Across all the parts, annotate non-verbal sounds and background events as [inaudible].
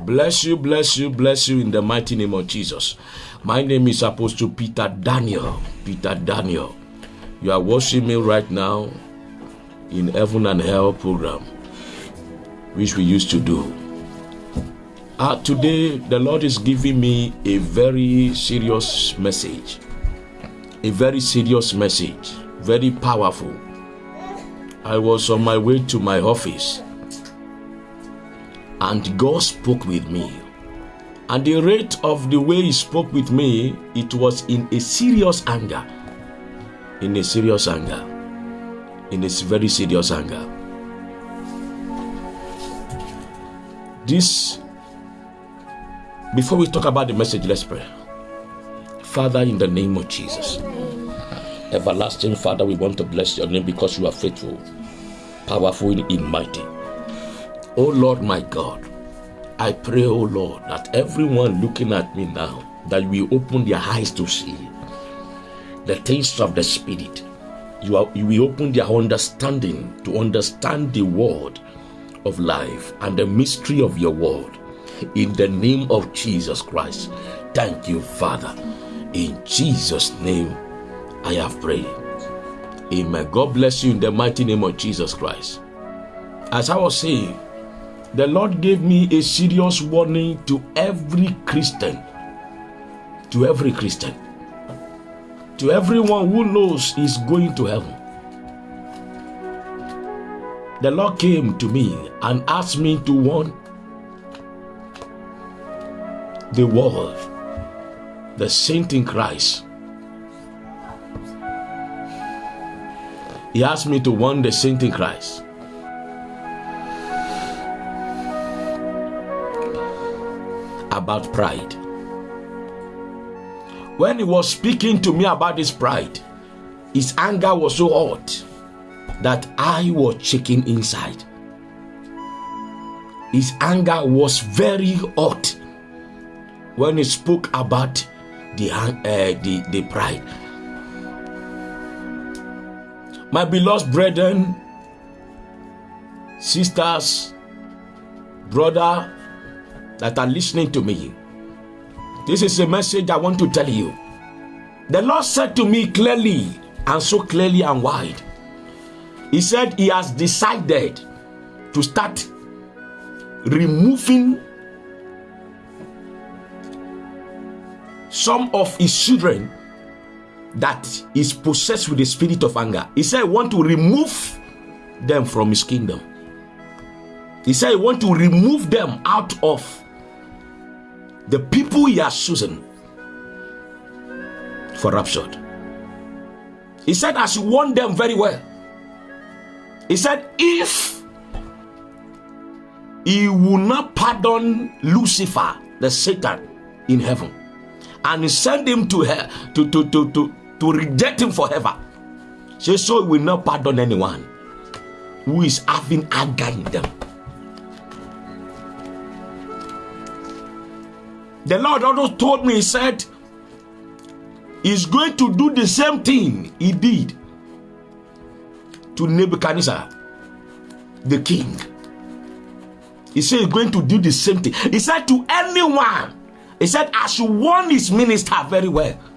Bless you, bless you, bless you in the mighty name of Jesus. My name is Apostle Peter Daniel. Peter Daniel. You are watching me right now in Heaven and Hell program, which we used to do. Uh, today, the Lord is giving me a very serious message. A very serious message. Very powerful. I was on my way to my office and God spoke with me. And the rate of the way He spoke with me, it was in a serious anger. In a serious anger. In a very serious anger. This, before we talk about the message, let's pray. Father, in the name of Jesus, everlasting Father, we want to bless your name because you are faithful, powerful, and mighty. Oh Lord, my God, I pray, oh Lord, that everyone looking at me now, that we open their eyes to see the things of the Spirit. You, are, you will open their understanding to understand the word of life and the mystery of your word. In the name of Jesus Christ. Thank you, Father. In Jesus' name, I have prayed. Amen. God bless you in the mighty name of Jesus Christ. As I was saying, the Lord gave me a serious warning to every Christian. To every Christian. To everyone who knows is going to heaven. The Lord came to me and asked me to warn the world, the saint in Christ. He asked me to warn the saint in Christ about pride. When he was speaking to me about his pride, his anger was so hot that I was shaking inside. His anger was very hot when he spoke about the, uh, the, the pride. My beloved brethren, sisters, brother, that are listening to me, this is a message I want to tell you. The Lord said to me clearly and so clearly and wide. He said he has decided to start removing some of his children that is possessed with the spirit of anger. He said, I want to remove them from his kingdom. He said, I want to remove them out of the people he has chosen for rapture. He said, as you warned them very well. He said, if he will not pardon Lucifer, the Satan in heaven, and send him to hell to, to, to, to, to reject him forever. Say so he will not pardon anyone who is having anger in them. The Lord also told me, He said, He's going to do the same thing He did to Nebuchadnezzar, the king. He said, He's going to do the same thing. He said, To anyone, He said, I should warn His minister very well. [laughs]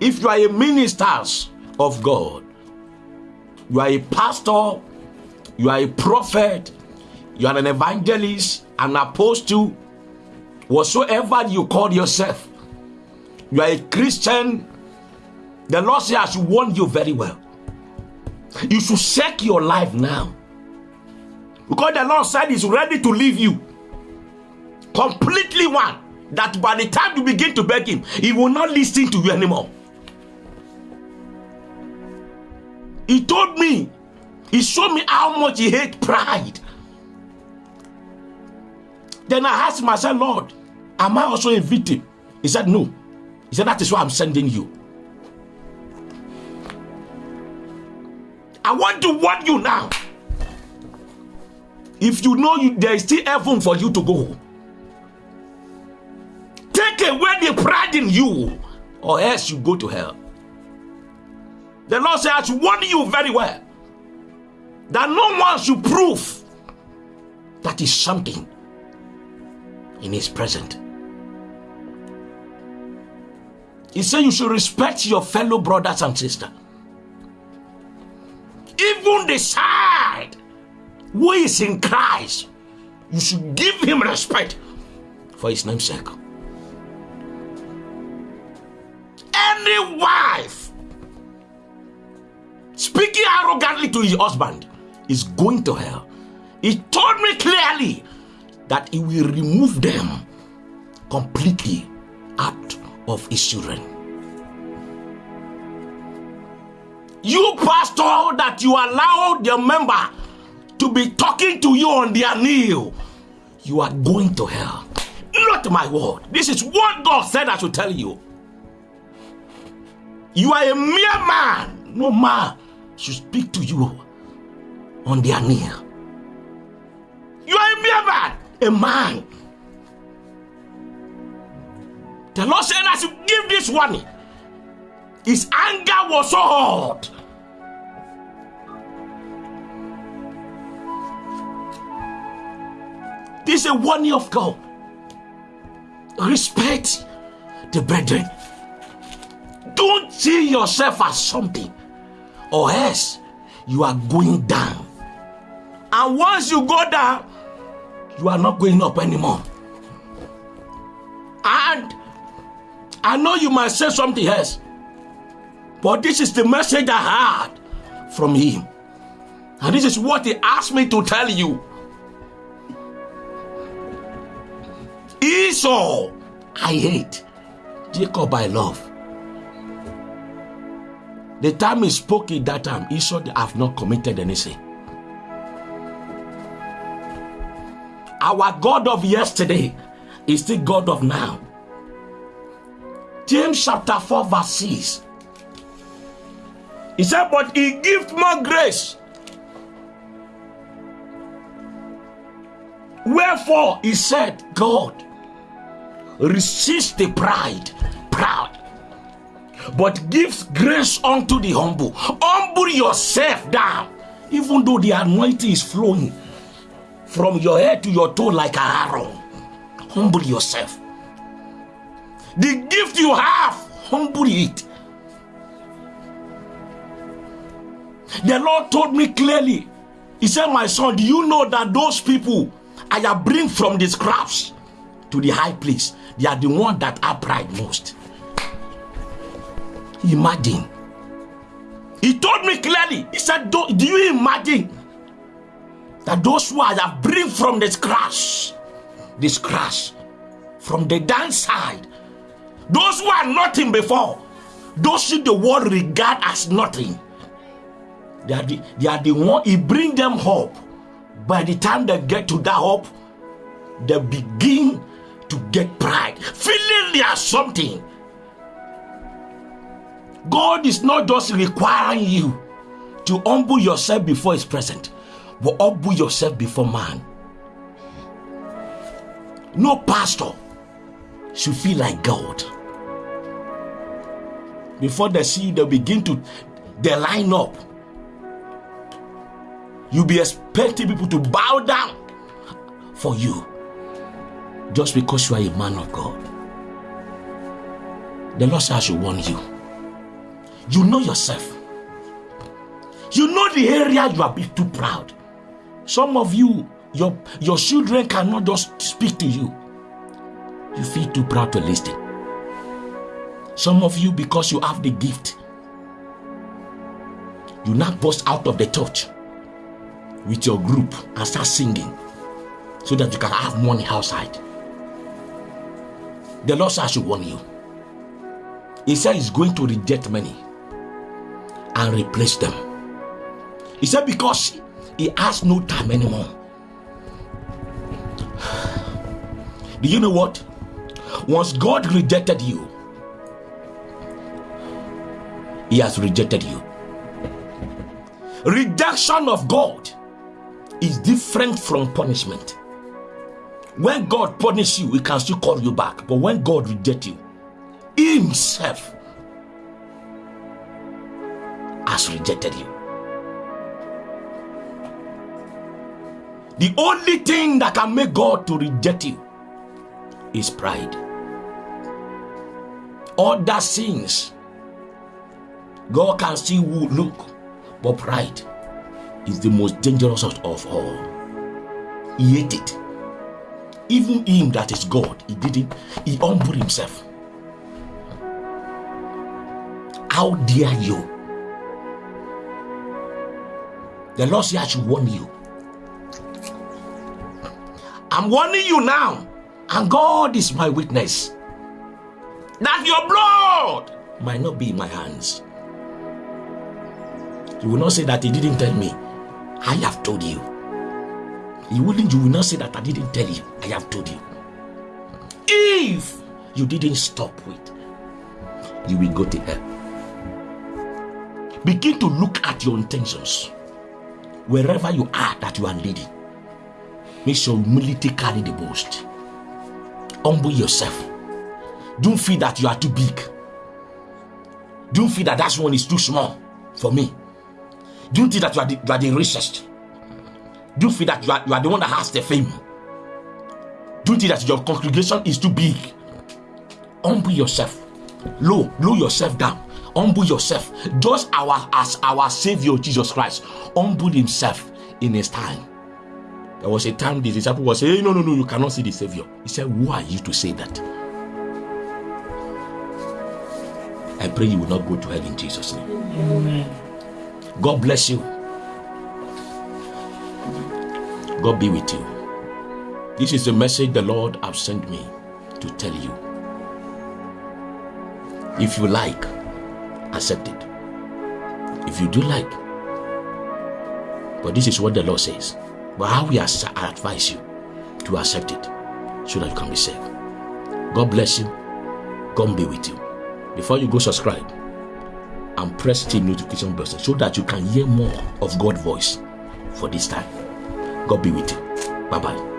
If you are a minister of God, you are a pastor, you are a prophet, you are an evangelist, an apostle, whatsoever you call yourself, you are a Christian, the Lord says, I should warn you very well. You should check your life now. Because the Lord said He's ready to leave you. Completely one. That by the time you begin to beg Him, He will not listen to you anymore. He told me, He showed me how much He hates pride. Then I asked myself, Lord, Am I also a victim? He said, No. He said, That is why I'm sending you. I want to warn you now. If you know you, there is still heaven for you to go, take away the pride in you, or else you go to hell. The Lord says, I warn you very well that no one should prove that is something in his presence. He said you should respect your fellow brothers and sisters. Even the side who is in Christ, you should give him respect for his name's sake. Any wife speaking arrogantly to his husband is going to hell. He told me clearly that he will remove them completely of his children. You, pastor, that you allowed your member to be talking to you on their knee, you are going to hell. Not my word. This is what God said I should tell you. You are a mere man. No man should speak to you on their knee. You are a mere man. A man. The Lord said I should give this warning. His anger was so hot. This is a warning of God. Respect the brethren. Don't see yourself as something, or else you are going down. And once you go down, you are not going up anymore. I know you might say something else, but this is the message I heard from him. And this is what he asked me to tell you. Esau, I hate. Jacob, I love. The time he spoke at that time, Esau have not committed any sin. Our God of yesterday is the God of now. James chapter 4, verse 6. He said, But he gives more grace. Wherefore, he said, God, resist the pride, proud, but gives grace unto the humble. Humble yourself down, even though the anointing is flowing from your head to your toe like Aaron. Humble yourself. The gift you have, humble it. The Lord told me clearly. He said, My son, do you know that those people I have bring from the scraps to the high place, they are the one that pride most. Imagine. He told me clearly. He said, Do, do you imagine that those who I have bring from the scratch, the scratch, from the downside, those who are nothing before, those who the world regard as nothing, they are the, they are the one, he bring them hope. By the time they get to that hope, they begin to get pride, feeling they are something. God is not just requiring you to humble yourself before His presence, but humble yourself before man. No pastor should feel like God. Before they see you, they begin to they line up. You'll be expecting people to bow down for you just because you are a man of God. The Lord says, should warn you. You know yourself. You know the area you are too proud. Some of you, your, your children cannot just speak to you. You feel too proud to listen. Some of you, because you have the gift, you now burst out of the church with your group and start singing so that you can have money outside. The Lord says, should warn you. He said he's going to reject many and replace them. He said, because he has no time anymore. Do you know what? Once God rejected you, He has rejected you. Rejection of God is different from punishment. When God punish you, He can still call you back. But when God reject you, Himself has rejected you. The only thing that can make God to reject you is pride. Other sins, God can still look, but pride is the most dangerous of all. He ate it. Even him that is God, he didn't, he humbled himself. How dare you? The Lord said, I should warn you. I'm warning you now, and God is my witness that your blood might not be in my hands. You will not say that He didn't tell me. I have told you. You wouldn't, you will not say that I didn't tell you. I have told you. If you didn't stop with, you will go to hell. Begin to look at your intentions wherever you are that you are leading. Make sure humility carry the most. Humble yourself. Don't feel that you are too big. Don't feel that that one is too small for me. Don't think that you are the, you are the richest. Don't feel that you are, you are the one that has the fame. Don't think that your congregation is too big. Humble yourself. Low, low yourself down. Humble yourself. Just our as our Savior Jesus Christ humbled himself in his time. There was a time the disciple was saying, No, no, no, you cannot see the Savior. He said, Who are you to say that? I pray you will not go to hell in Jesus' name. Amen. God bless you. God be with you. This is the message the Lord has sent me to tell you. If you like, accept it. If you do like, but this is what the Lord says. But how we advise you to accept it so that you can be saved. God bless you. God be with you. Before you go subscribe and press the notification button so that you can hear more of God's voice for this time. God be with you. Bye bye.